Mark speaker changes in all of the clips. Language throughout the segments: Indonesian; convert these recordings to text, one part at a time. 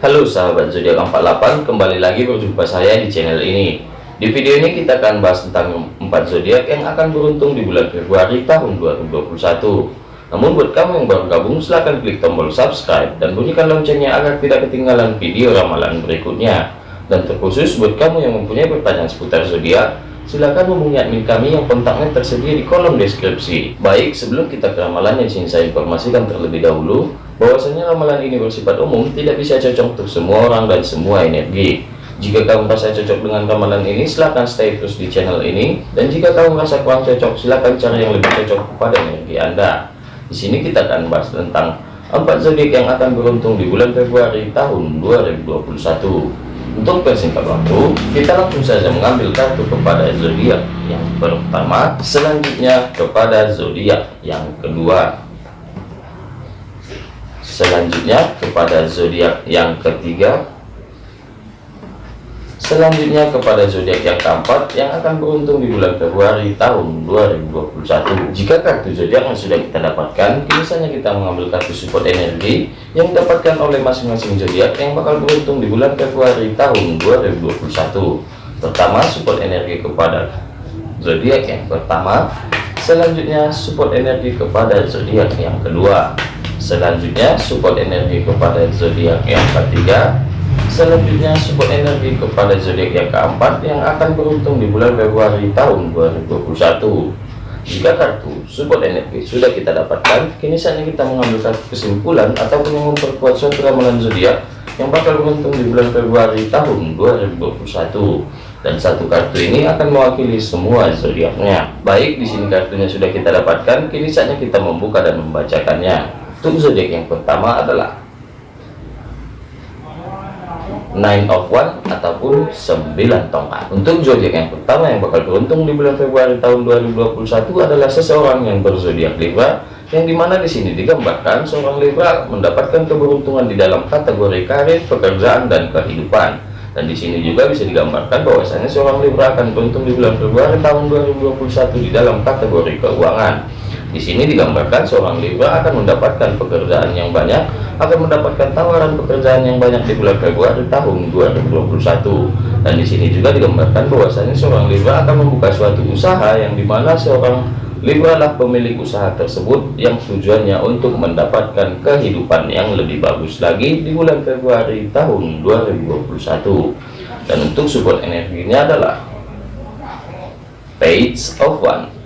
Speaker 1: Halo sahabat zodiak 48 kembali lagi berjumpa saya di channel ini. Di video ini kita akan bahas tentang 4 zodiak yang akan beruntung di bulan Februari tahun 2021 namun buat kamu yang baru gabung silahkan klik tombol subscribe dan bunyikan loncengnya agar tidak ketinggalan video ramalan berikutnya. Dan terkhusus buat kamu yang mempunyai pertanyaan seputar zodiak silahkan hubungi admin kami yang kontaknya tersedia di kolom deskripsi. Baik sebelum kita ke ramalan yang saya informasikan terlebih dahulu bahwasanya ramalan ini bersifat umum tidak bisa cocok untuk semua orang dan semua energi. Jika kamu merasa cocok dengan ramalan ini silahkan stay terus di channel ini. Dan jika kamu merasa kurang cocok silahkan cari yang lebih cocok kepada energi anda. Di sini kita akan bahas tentang empat zodiak yang akan beruntung di bulan Februari tahun 2021 untuk persingkat waktu kita langsung saja mengambil kartu kepada zodiak yang pertama selanjutnya kepada zodiak yang kedua selanjutnya kepada zodiak yang ketiga. Selanjutnya kepada zodiak yang keempat yang akan beruntung di bulan Februari tahun 2021 jika kartu zodiak yang sudah kita dapatkan saja kita mengambil kartu support energi yang didapatkan oleh masing-masing zodiak yang bakal beruntung di bulan Februari tahun 2021 pertama support energi kepada zodiak yang pertama. Selanjutnya support energi kepada zodiak yang kedua selanjutnya support energi kepada zodiak yang ketiga. Selanjutnya support energi kepada zodiak yang keempat yang akan beruntung di bulan Februari tahun 2021 jika kartu support energi sudah kita dapatkan kini saatnya kita mengambil kartu kesimpulan ataupun yang memperkuat suatu ramalan zodiak yang bakal beruntung di bulan Februari tahun 2021 dan satu kartu ini akan mewakili semua zodiaknya. Baik di sini kartunya sudah kita dapatkan kini saatnya kita membuka dan membacakannya zodiak yang pertama adalah nine of one ataupun 9 tongkat. Untuk zodiak yang pertama yang bakal beruntung di bulan Februari tahun 2021 adalah seseorang yang berzodiak Libra yang di mana di sini digambarkan seorang Libra mendapatkan keberuntungan di dalam kategori karir pekerjaan dan kehidupan. Dan di sini juga bisa digambarkan bahwasanya seorang Libra akan beruntung di bulan Februari tahun 2021 di dalam kategori keuangan di sini digambarkan seorang Libra akan mendapatkan pekerjaan yang banyak, akan mendapatkan tawaran pekerjaan yang banyak di bulan Februari tahun 2021. Dan di sini juga digambarkan bahwasanya seorang Libra akan membuka suatu usaha yang di mana seorang Libra lah pemilik usaha tersebut yang tujuannya untuk mendapatkan kehidupan yang lebih bagus lagi di bulan Februari tahun 2021. Dan untuk support energinya adalah Page of One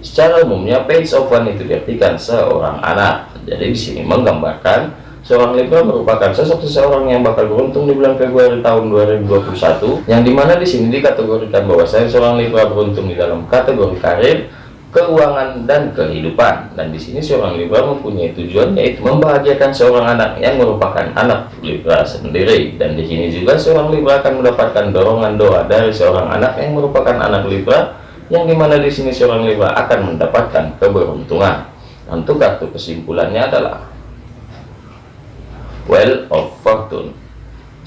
Speaker 1: Secara umumnya page of one itu diartikan seorang anak. Jadi di sini menggambarkan seorang Libra merupakan sosok seseorang yang bakal beruntung di bulan Februari tahun 2021 yang di mana di sini dikategorikan bahwa saya seorang Libra beruntung di dalam kategori karir keuangan dan kehidupan dan di sini seorang Libra mempunyai tujuan yaitu membahagiakan seorang anak yang merupakan anak Libra sendiri dan di sini juga seorang Libra akan mendapatkan dorongan doa dari seorang anak yang merupakan anak Libra yang di mana di sini seorang Libra akan mendapatkan keberuntungan. Untuk kartu kesimpulannya adalah Well of Fortune.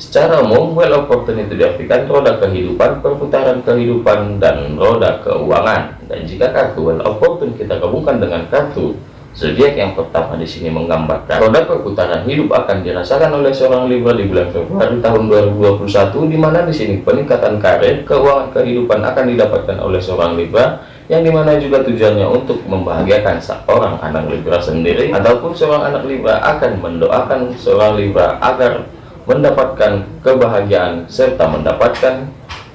Speaker 1: Secara umum, Well of Fortune itu diartikan roda kehidupan, perputaran kehidupan, dan roda keuangan. Dan jika kartu Well of Fortune kita gabungkan dengan kartu Zodiak yang pertama di sini menggambarkan roda perputaran hidup akan dirasakan oleh seorang Libra di bulan Februari tahun 2021 di mana di sini peningkatan karir, keuangan kehidupan akan didapatkan oleh seorang Libra yang di mana juga tujuannya untuk membahagiakan seorang anak Libra sendiri ataupun seorang anak Libra akan mendoakan seorang Libra agar mendapatkan kebahagiaan serta mendapatkan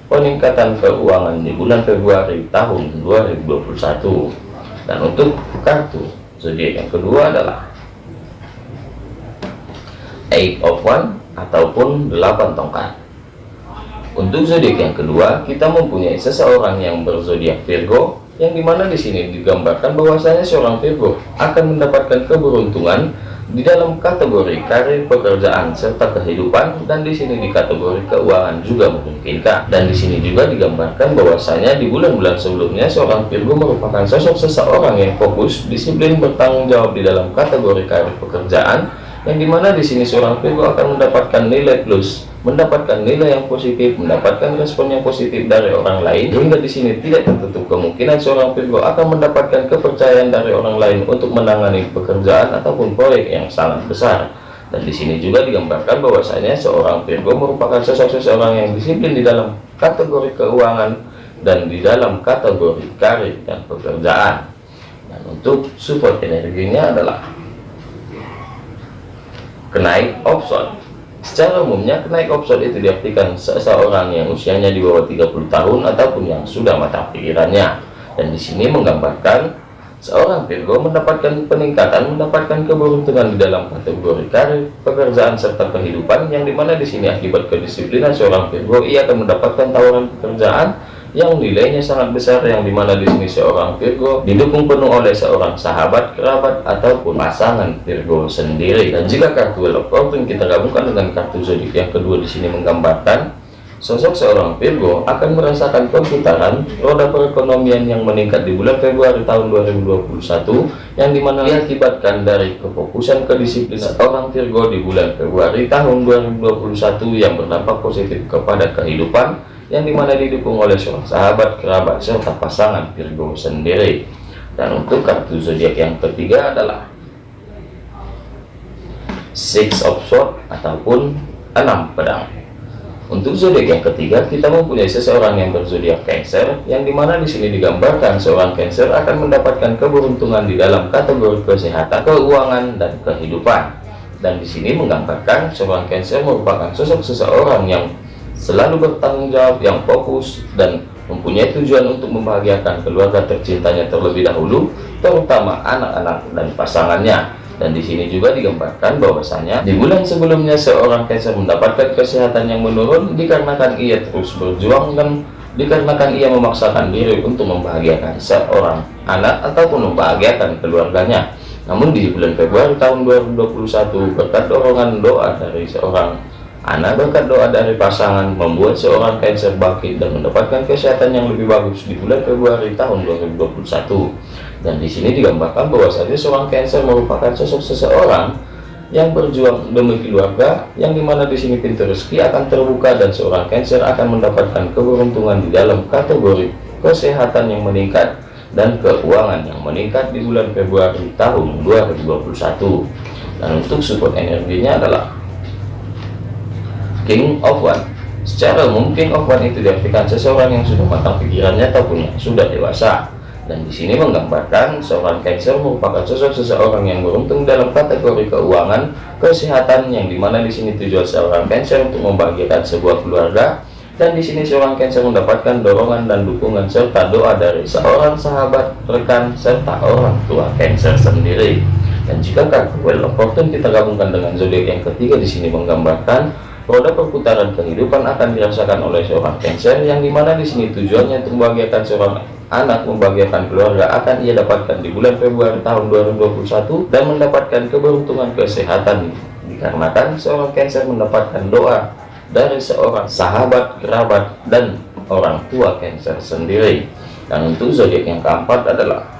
Speaker 1: peningkatan keuangan di bulan Februari tahun 2021 dan untuk kartu zodiak yang kedua adalah eight of one ataupun delapan tongkat. Untuk zodiak yang kedua kita mempunyai seseorang yang berzodiak Virgo yang di mana di sini digambarkan bahwasanya seorang Virgo akan mendapatkan keberuntungan di dalam kategori karir pekerjaan serta kehidupan dan di sini di kategori keuangan juga memungkinkan. Dan di sini juga digambarkan bahwasanya di bulan-bulan sebelumnya seorang Virgo merupakan sosok seseorang yang fokus disiplin bertanggung jawab di dalam kategori karir pekerjaan yang di mana di sini seorang Virgo akan mendapatkan nilai plus mendapatkan nilai yang positif, mendapatkan respon yang positif dari orang lain, hingga di sini tidak tertutup kemungkinan seorang Virgo akan mendapatkan kepercayaan dari orang lain untuk menangani pekerjaan ataupun proyek yang sangat besar. dan di sini juga digambarkan bahwasanya seorang Virgo merupakan sosok seseorang yang disiplin di dalam kategori keuangan dan di dalam kategori karir dan pekerjaan dan untuk support energinya adalah kenaik option secara umumnya kenaik option itu diartikan seseorang yang usianya di bawah 30 tahun ataupun yang sudah matang pikirannya. Dan di sini menggambarkan Seorang Virgo mendapatkan peningkatan, mendapatkan keberuntungan di dalam kategori karir, pekerjaan serta kehidupan yang di mana di sini akibat kedisiplinan seorang Virgo ia akan mendapatkan tawaran pekerjaan yang nilainya sangat besar yang di mana di sini seorang Virgo didukung penuh oleh seorang sahabat, kerabat ataupun pasangan Virgo sendiri. Dan jika kartu Fortune kita gabungkan dengan kartu zodiak yang kedua di sini menggambarkan Sosok seorang Virgo akan merasakan perputaran roda perekonomian yang meningkat di bulan Februari tahun 2021 yang di mana diakibatkan dari kefokusan kedisiplinan seorang Virgo di bulan Februari tahun 2021 yang berdampak positif kepada kehidupan yang di mana didukung oleh seorang sahabat, kerabat, serta pasangan Virgo sendiri. Dan untuk kartu zodiak yang ketiga adalah Six of Swords ataupun enam pedang. Untuk zodiak yang ketiga, kita mempunyai seseorang yang berzodiak Cancer, yang di mana di sini digambarkan seorang Cancer akan mendapatkan keberuntungan di dalam kategori kesehatan, keuangan, dan kehidupan. Dan di sini menggambarkan seorang Cancer merupakan sosok seseorang yang selalu bertanggung jawab, yang fokus, dan mempunyai tujuan untuk membahagiakan keluarga tercintanya terlebih dahulu, terutama anak-anak dan pasangannya. Dan di sini juga digambarkan bahwasanya di bulan sebelumnya seorang Cancer mendapatkan kesehatan yang menurun dikarenakan ia terus berjuang dan dikarenakan ia memaksakan diri untuk membahagiakan seorang anak ataupun membahagiakan keluarganya. Namun di bulan Februari tahun 2021 berkat dorongan doa dari seorang anak berkat doa dari pasangan membuat seorang Cancer bangkit dan mendapatkan kesehatan yang lebih bagus di bulan Februari tahun 2021 dan di sini digambarkan bahwasanya seorang Cancer merupakan sosok seseorang yang berjuang demi keluarga, yang di mana di sini pintu rezeki akan terbuka dan seorang Cancer akan mendapatkan keberuntungan di dalam kategori kesehatan yang meningkat dan keuangan yang meningkat di bulan Februari tahun 2021. Dan untuk support energinya adalah King of One. Secara umum King of One itu diartikan seseorang yang sudah matang pikirannya ataupun yang sudah dewasa dan di sini menggambarkan seorang Cancer merupakan sosok seseorang yang beruntung dalam kategori keuangan, kesehatan yang di mana di sini tujuan seorang Cancer untuk membahagiakan sebuah keluarga dan di sini seorang Cancer mendapatkan dorongan dan dukungan serta doa dari seorang sahabat, rekan serta orang tua Cancer sendiri. Dan jika kartu Well of Fortune kita gabungkan dengan zodiak yang ketiga di sini menggambarkan roda perputaran kehidupan akan dirasakan oleh seorang Cancer yang di mana di sini tujuannya untuk membahagiakan seorang anak membahagiakan keluarga akan ia dapatkan di bulan Februari tahun 2021 dan mendapatkan keberuntungan kesehatan dikarenakan seorang Cancer mendapatkan doa dari seorang sahabat, kerabat, dan orang tua Cancer sendiri. Dan untuk zodiak yang keempat adalah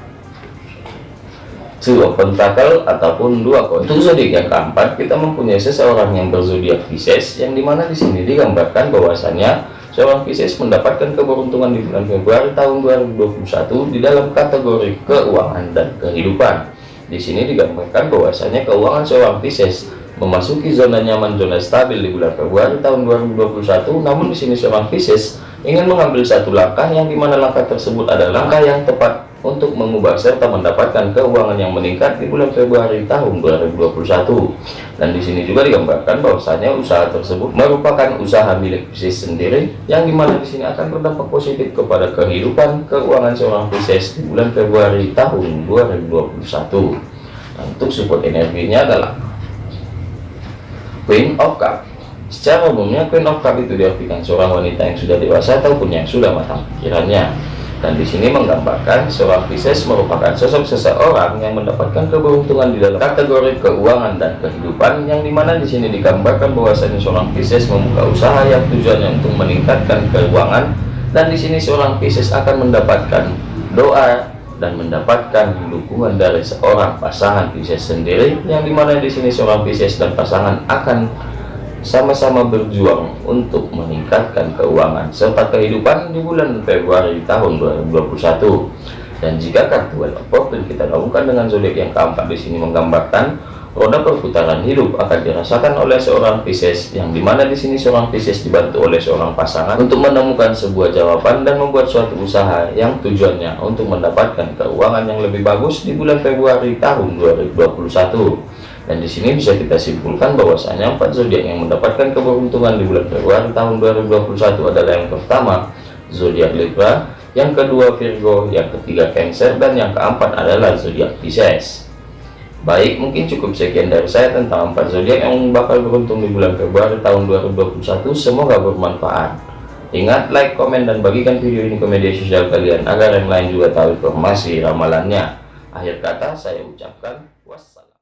Speaker 1: Of Pentacle ataupun dua koin. Untuk zodiak yang keempat kita mempunyai seseorang yang berzodiak Pisces yang di mana di sini digambarkan bahwasanya seorang Pisces mendapatkan keberuntungan di bulan Februari tahun 2021 di dalam kategori keuangan dan kehidupan. Di sini digambarkan bahwasanya keuangan seorang Pisces memasuki zona nyaman zona stabil di bulan Februari tahun 2021. Namun di sini seorang Pisces ingin mengambil satu langkah yang di mana langkah tersebut adalah langkah yang tepat untuk mengubah serta mendapatkan keuangan yang meningkat di bulan Februari tahun 2021 dan di sini juga digambarkan bahwasanya usaha tersebut merupakan usaha milik Pisces sendiri yang di mana di sini akan berdampak positif kepada kehidupan keuangan seorang Pisces di bulan Februari tahun 2021 nah, untuk support energinya adalah Queen of Cup. Secara umumnya Queen of Cup itu diartikan seorang wanita yang sudah dewasa ataupun yang sudah matang pikirannya dan di sini menggambarkan seorang Pisces merupakan sosok seseorang yang mendapatkan keberuntungan di dalam kategori keuangan dan kehidupan yang di mana di sini digambarkan bahwasanya seorang Pisces membuka usaha yang tujuannya untuk meningkatkan keuangan. Dan di sini seorang Pisces akan mendapatkan doa dan mendapatkan dukungan dari seorang pasangan Pisces sendiri yang di mana di sini seorang Pisces dan pasangan akan sama-sama berjuang untuk meningkatkan keuangan serta kehidupan di bulan Februari tahun 2021 dan jika kartu Well of kita gabungkan dengan zodiak yang keempat di sini menggambarkan roda perputaran hidup akan dirasakan oleh seorang Pisces yang di mana di sini seorang Pisces dibantu oleh seorang pasangan untuk menemukan sebuah jawaban dan membuat suatu usaha yang tujuannya untuk mendapatkan keuangan yang lebih bagus di bulan Februari tahun 2021 dan di sini bisa kita simpulkan bahwasanya empat zodiak yang mendapatkan keberuntungan di bulan Februari tahun 2021 adalah yang pertama zodiak Libra yang kedua Virgo yang ketiga Cancer dan yang keempat adalah zodiak Pisces Baik, mungkin cukup sekian dari saya tentang empat zodiak yang bakal beruntung di bulan Februari tahun 2021. Semoga bermanfaat. Ingat, like, komen, dan bagikan video ini ke media sosial kalian agar yang lain juga tahu informasi ramalannya. Akhir kata, saya ucapkan